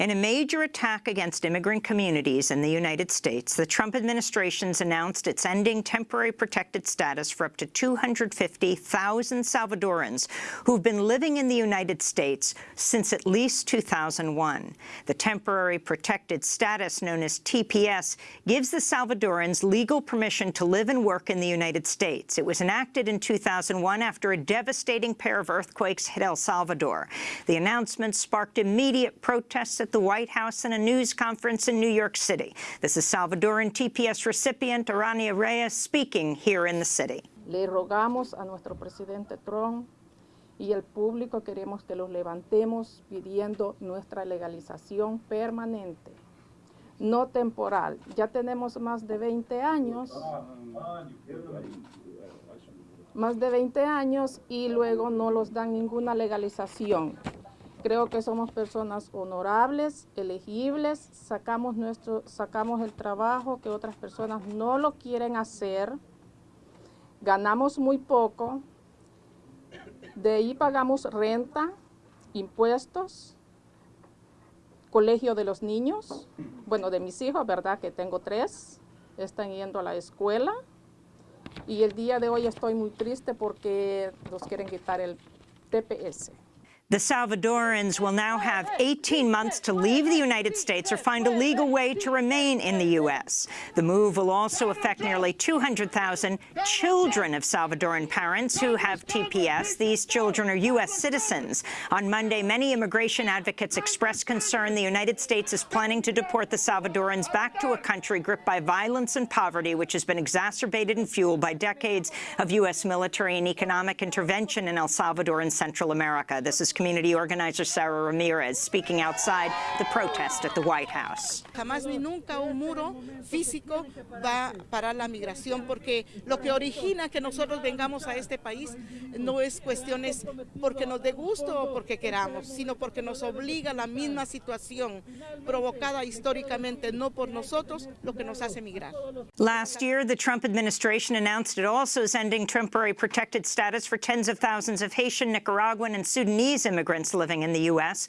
In a major attack against immigrant communities in the United States, the Trump administration's announced it's ending temporary protected status for up to 250,000 Salvadorans who've been living in the United States since at least 2001. The temporary protected status, known as TPS, gives the Salvadorans legal permission to live and work in the United States. It was enacted in 2001 after a devastating pair of earthquakes hit El Salvador. The announcement sparked immediate protests at the White House and a news conference in New York City. This is Salvadoran TPS recipient Arania Reyes speaking here in the city. Le rogamos a nuestro presidente Trump y el público queremos que los levantemos pidiendo nuestra legalización permanente, no temporal. Ya tenemos más de 20 años, más de 20 años y luego no los dan ninguna legalización. Creo que somos personas honorables, elegibles, sacamos, nuestro, sacamos el trabajo que otras personas no lo quieren hacer, ganamos muy poco, de ahí pagamos renta, impuestos, colegio de los niños, bueno, de mis hijos, ¿verdad? Que tengo tres, están yendo a la escuela, y el día de hoy estoy muy triste porque nos quieren quitar el TPS. The Salvadorans will now have 18 months to leave the United States or find a legal way to remain in the U.S. The move will also affect nearly 200,000 children of Salvadoran parents who have TPS. These children are U.S. citizens. On Monday, many immigration advocates expressed concern the United States is planning to deport the Salvadorans back to a country gripped by violence and poverty, which has been exacerbated and fueled by decades of U.S. military and economic intervention in El Salvador and Central America. This is community organizer Sarah Ramirez speaking outside the protest at the White House. Jamás ni nunca un muro físico va a parar la migración porque lo que origina que nosotros vengamos a este país no es cuestiones porque nos dé gusto o porque queramos, sino porque nos obliga la misma situación provocada históricamente no por nosotros lo que nos hace migrar. Last year, the Trump administration announced it also is ending temporary protected status for tens of thousands of Haitian, Nicaraguan, and Sudanese immigrants living in the U.S.